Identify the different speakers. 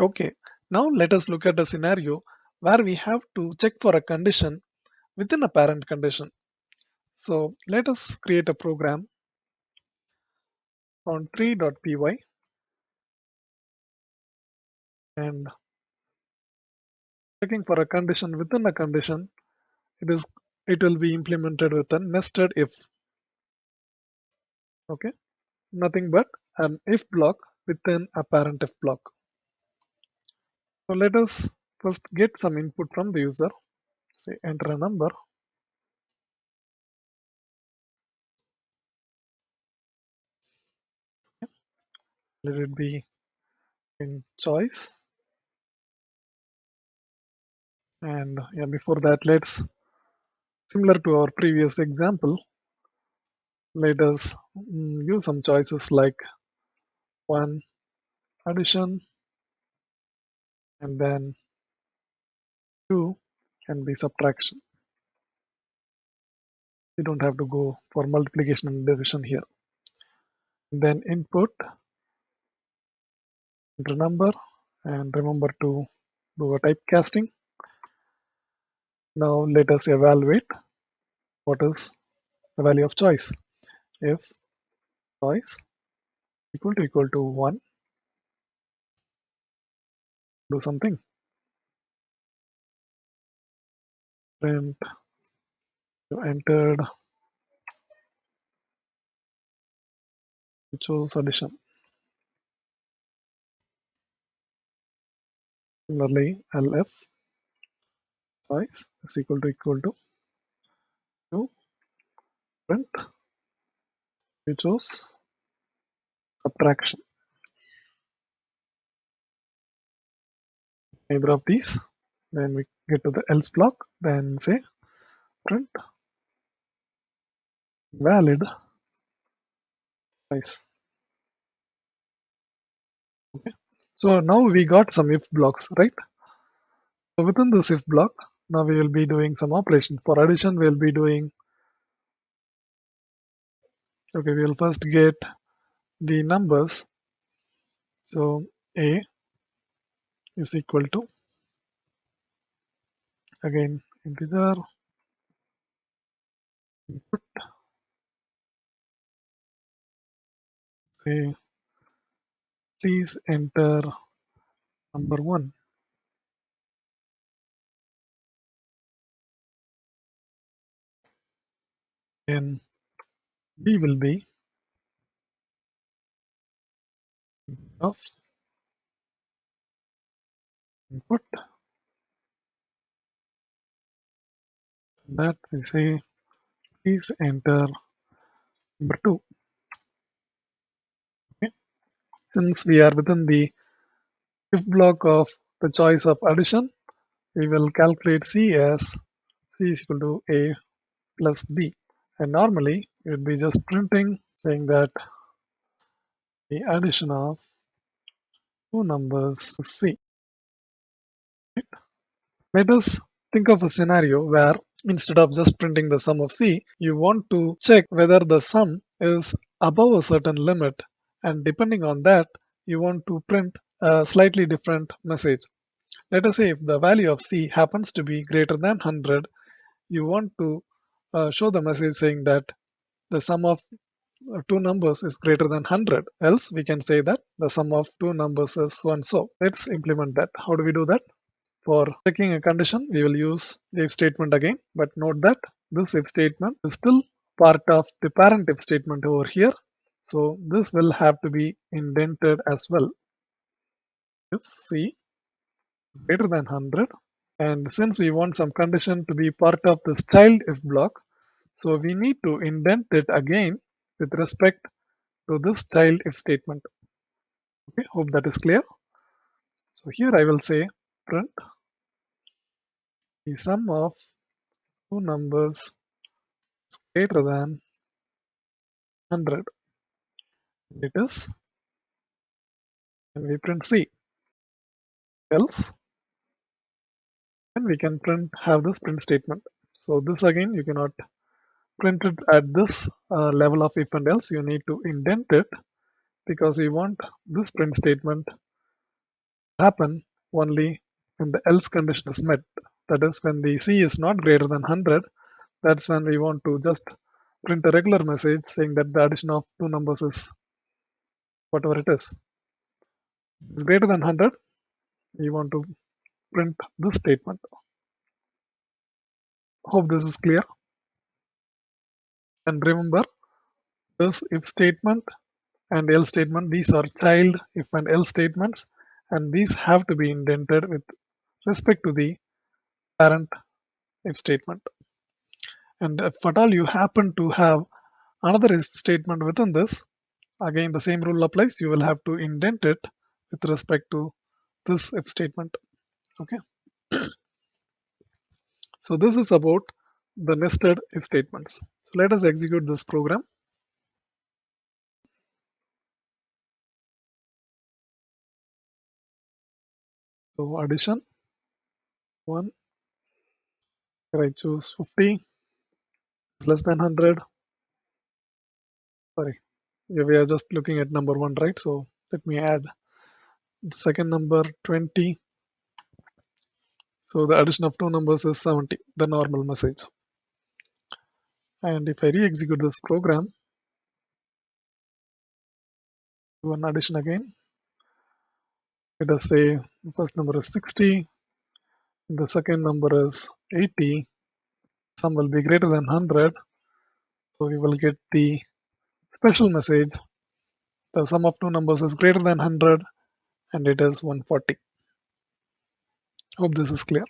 Speaker 1: Okay, now let us look at a scenario where we have to check for a condition within a parent condition. So let us create a program on tree.py and checking for a condition within a condition, it is it will be implemented with a nested if. Okay, nothing but an if block within a parent if block. So let us first get some input from the user. Say enter a number. Let it be in choice. And yeah, before that, let's similar to our previous example, let us mm, use some choices like one addition and then two can be subtraction. We don't have to go for multiplication and division here. And then input enter number and remember to do a typecasting. Now let us evaluate what is the value of choice. If choice equal to equal to 1, do something. Print you entered you chose addition. Similarly, elif choice is equal to equal to 2 print you chose subtraction. Either of these, then we get to the else block, then say print valid choice. Okay. So now we got some if blocks, right? So within this if block, now we will be doing some operation. For addition, we'll be doing, okay, we'll first get the numbers. So A is equal to, again, integer, input, say, please enter number one. And B will be of input that we say please enter number two. Okay. Since we are within the if block of the choice of addition, we will calculate C as C is equal to A plus B. And normally it would be just printing saying that the addition of two numbers C. Let us think of a scenario where instead of just printing the sum of C, you want to check whether the sum is above a certain limit and depending on that, you want to print a slightly different message. Let us say if the value of C happens to be greater than 100, you want to uh, show the message saying that the sum of uh, two numbers is greater than 100. Else we can say that the sum of two numbers is so and so. Let's implement that. How do we do that? For checking a condition, we will use the if statement again, but note that this if statement is still part of the parent if statement over here. So this will have to be indented as well. If C greater than 100 and since we want some condition to be part of this child if block, so we need to indent it again with respect to this child if statement. Okay, hope that is clear. So here I will say print the sum of two numbers is greater than 100. And It is and we print C. Else then we can print have this print statement. So this again you cannot print it at this uh, level of if and else you need to indent it because we want this print statement happen only when the else condition is met. That is when the C is not greater than 100, that's when we want to just print a regular message saying that the addition of two numbers is whatever it is. It's greater than 100, we want to print this statement. Hope this is clear. And remember, this if statement and else statement, these are child if and else statements, and these have to be indented with respect to the parent if statement. And if at all you happen to have another if statement within this, again the same rule applies, you will have to indent it with respect to this if statement. Okay. so this is about the nested if statements. So let us execute this program. So addition 1, I choose 50 less than 100. Sorry, yeah, we are just looking at number 1, right? So let me add the second number 20. So the addition of two numbers is 70, the normal message. And if I re-execute this program, one addition again, let us say the first number is 60, the second number is 80, sum will be greater than 100, so we will get the special message, the sum of two numbers is greater than 100 and it is 140. Hope this is clear.